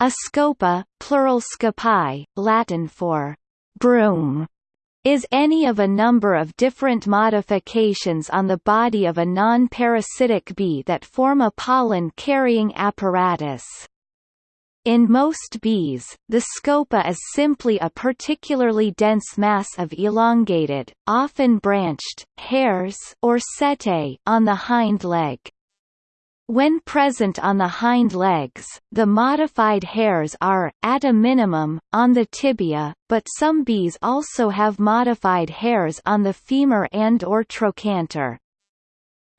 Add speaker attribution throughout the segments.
Speaker 1: A scopa, plural scopae, Latin for broom, is any of a number of different modifications on the body of a non-parasitic bee that form a pollen-carrying apparatus. In most bees, the scopa is simply a particularly dense mass of elongated, often branched, hairs or setae on the hind leg. When present on the hind legs, the modified hairs are, at a minimum, on the tibia, but some bees also have modified hairs on the femur and or trochanter.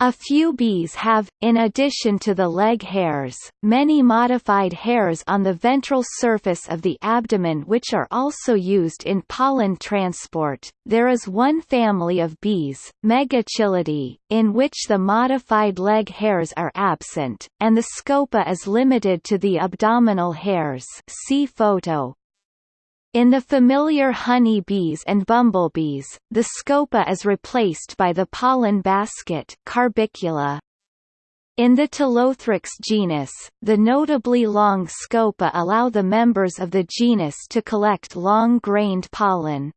Speaker 1: A few bees have, in addition to the leg hairs, many modified hairs on the ventral surface of the abdomen which are also used in pollen transport. There is one family of bees, Megachilidae, in which the modified leg hairs are absent, and the scopa is limited to the abdominal hairs. See photo. In the familiar honey bees and bumblebees, the scopa is replaced by the pollen basket corbicula. In the Telothrix genus, the notably long scopa allow the members of the genus to collect long-grained pollen.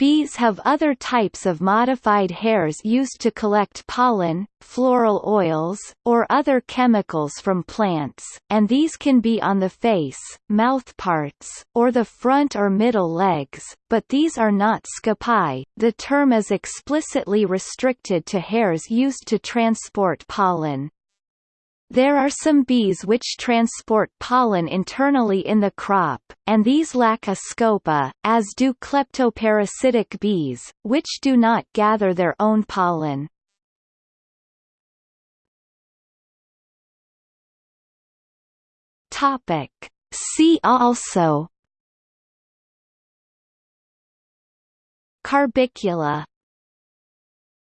Speaker 1: Bees have other types of modified hairs used to collect pollen, floral oils, or other chemicals from plants, and these can be on the face, mouthparts, or the front or middle legs, but these are not scopae. The term is explicitly restricted to hairs used to transport pollen. There are some bees which transport pollen internally in the crop, and these lack a scopa, as do kleptoparasitic bees, which do not gather their own pollen. Topic. See also Corbicula